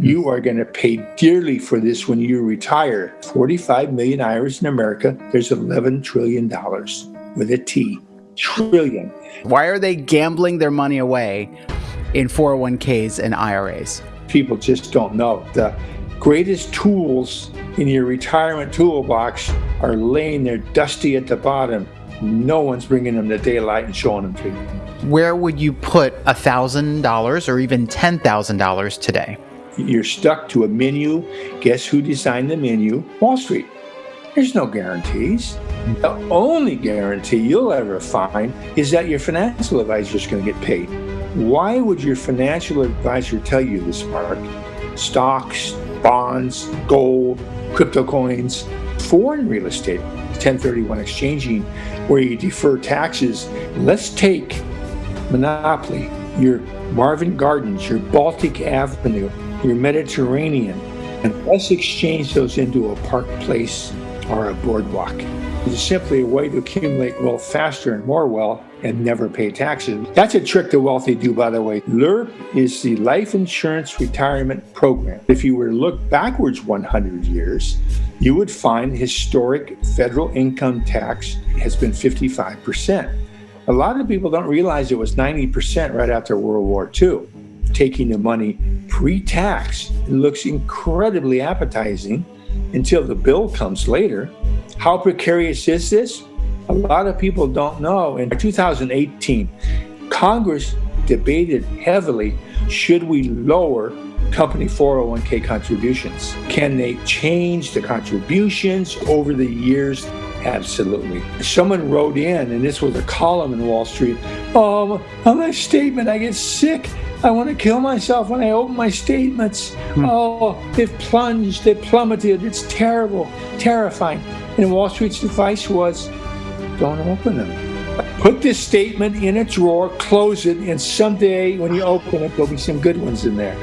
You are going to pay dearly for this when you retire. 45 million IRAs in America, there's $11 trillion with a T. Trillion. Why are they gambling their money away in 401ks and IRAs? People just don't know. The greatest tools in your retirement toolbox are laying there dusty at the bottom. No one's bringing them to daylight and showing them to you. Where would you put $1,000 or even $10,000 today? You're stuck to a menu. Guess who designed the menu? Wall Street. There's no guarantees. The only guarantee you'll ever find is that your financial advisor is going to get paid. Why would your financial advisor tell you this, Mark? Stocks, bonds, gold, crypto coins, foreign real estate, 1031 exchanging, where you defer taxes. Let's take Monopoly, your Marvin Gardens, your Baltic Avenue, your Mediterranean, and let's exchange those into a park place or a boardwalk. It's simply a way to accumulate wealth faster and more wealth and never pay taxes. That's a trick the wealthy do, by the way. LIRP is the Life Insurance Retirement Program. If you were to look backwards 100 years, you would find historic federal income tax has been 55%. A lot of people don't realize it was 90% right after World War II. Taking the money pre-tax looks incredibly appetizing until the bill comes later. How precarious is this? A lot of people don't know. In 2018, Congress debated heavily, should we lower company 401k contributions? Can they change the contributions over the years? Absolutely. Someone wrote in, and this was a column in Wall Street. Oh, on my statement, I get sick. I want to kill myself when I open my statements. Hmm. Oh, they've plunged, they've plummeted. It's terrible, terrifying. And Wall Street's advice was don't open them. Put this statement in a drawer, close it, and someday when you open it, there'll be some good ones in there.